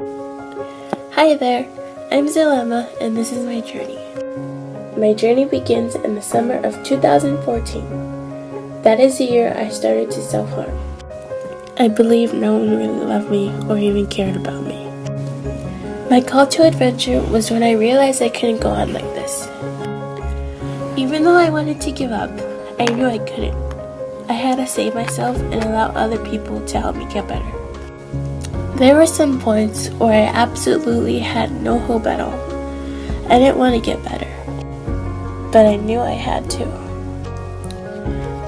Hi there, I'm Zilema and this is my journey. My journey begins in the summer of 2014. That is the year I started to self harm. I believe no one really loved me or even cared about me. My call to adventure was when I realized I couldn't go on like this. Even though I wanted to give up, I knew I couldn't. I had to save myself and allow other people to help me get better. There were some points where I absolutely had no hope at all. I didn't want to get better, but I knew I had to.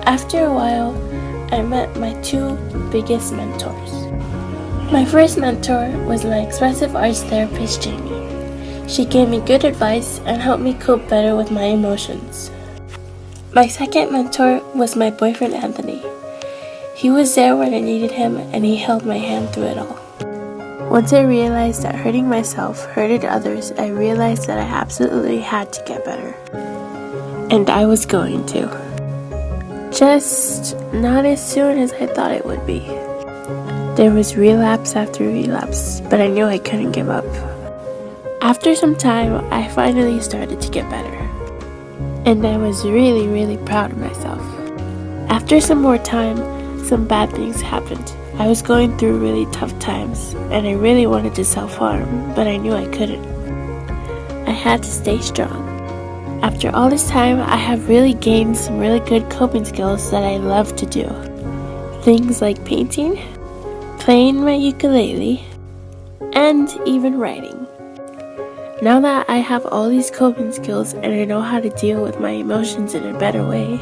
After a while, I met my two biggest mentors. My first mentor was my expressive arts therapist, Jamie. She gave me good advice and helped me cope better with my emotions. My second mentor was my boyfriend, Anthony. He was there when I needed him and he held my hand through it all. Once I realized that hurting myself hurted others, I realized that I absolutely had to get better. And I was going to. Just not as soon as I thought it would be. There was relapse after relapse, but I knew I couldn't give up. After some time, I finally started to get better. And I was really, really proud of myself. After some more time, some bad things happened. I was going through really tough times, and I really wanted to self harm, but I knew I couldn't. I had to stay strong. After all this time, I have really gained some really good coping skills that I love to do. Things like painting, playing my ukulele, and even writing. Now that I have all these coping skills and I know how to deal with my emotions in a better way,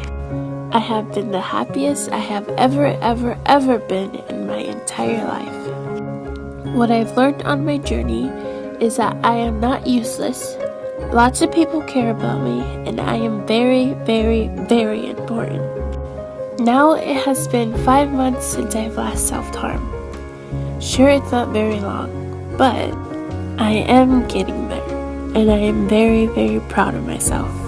I have been the happiest I have ever, ever, ever been in my entire life. What I've learned on my journey is that I am not useless. Lots of people care about me, and I am very, very, very important. Now it has been five months since I've last self harmed. Sure, it's not very long, but I am getting better, and I am very, very proud of myself.